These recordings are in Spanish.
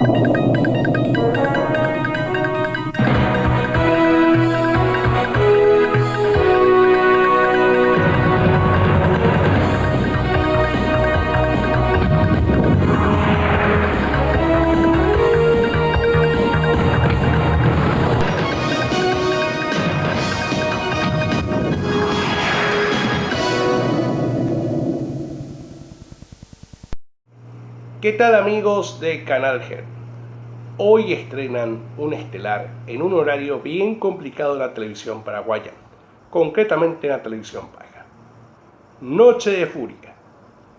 you ¿Qué tal amigos de Canal Gen? Hoy estrenan un estelar en un horario bien complicado en la televisión paraguaya, concretamente en la televisión paga. Noche de Furia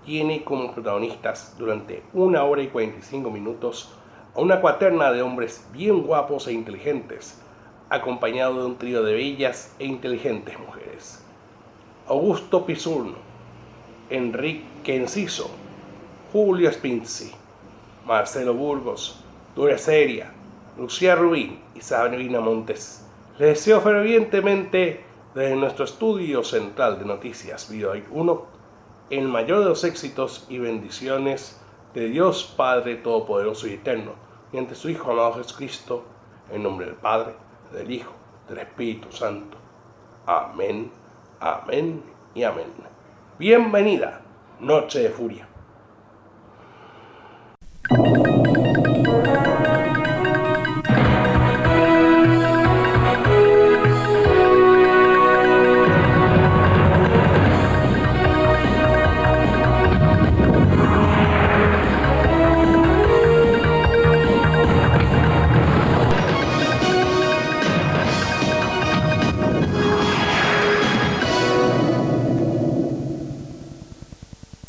tiene como protagonistas durante una hora y 45 minutos a una cuaterna de hombres bien guapos e inteligentes, acompañado de un trío de bellas e inteligentes mujeres. Augusto Pisurno, Enrique Enciso, Julio Spinzi, Marcelo Burgos, Dura Seria, Lucía Rubín y Sabrina Montes. Les deseo fervientemente desde nuestro estudio central de noticias Video 1 el mayor de los éxitos y bendiciones de Dios Padre Todopoderoso y Eterno, y ante su Hijo amado Jesucristo, en nombre del Padre, del Hijo, del Espíritu Santo. Amén, amén y amén. Bienvenida, Noche de Furia. Thank you.